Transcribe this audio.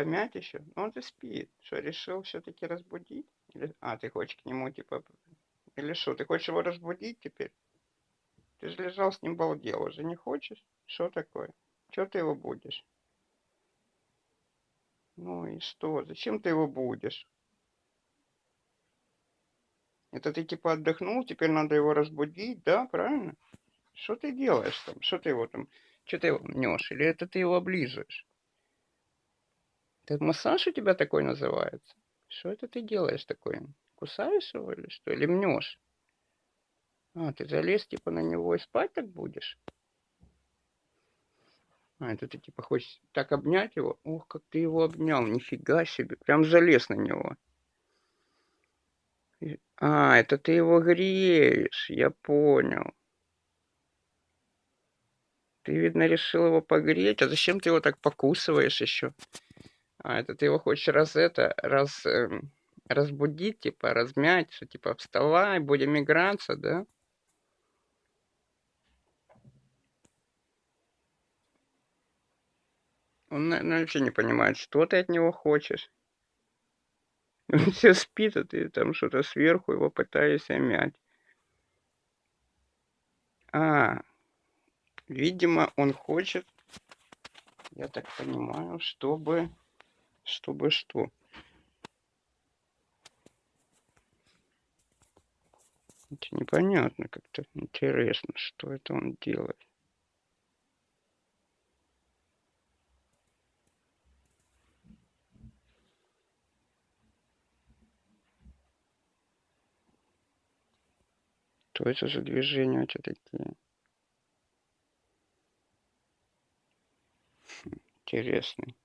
Помять еще? Ну, он и спит. Что, решил все-таки разбудить? Или... А, ты хочешь к нему, типа... Или что, ты хочешь его разбудить теперь? Ты же лежал с ним балдел, уже не хочешь? Что такое? Что ты его будешь? Ну и что? Зачем ты его будешь? Это ты типа отдохнул, теперь надо его разбудить, да, правильно? Что ты делаешь там? Что ты его там... Что ты его мнешь? Или это ты его облизываешь? Это массаж у тебя такой называется? Что это ты делаешь такое? Кусаешь его или что? Или мнешь? А, ты залез типа на него и спать так будешь? А, это ты типа хочешь так обнять его? Ох, как ты его обнял, нифига себе. Прям залез на него. А, это ты его греешь, я понял. Ты, видно, решил его погреть. А зачем ты его так покусываешь еще? А, это ты его хочешь раз это, раз э, разбудить, типа, размять, что типа вставай, будем играться, да? Он, наверное, вообще не понимает, что ты от него хочешь. Он все спит, а ты там что-то сверху его пытаешься мять. А, видимо, он хочет, я так понимаю, чтобы чтобы что? Это непонятно как-то. Интересно, что это он делает. Что это за движения у такие? Интересный.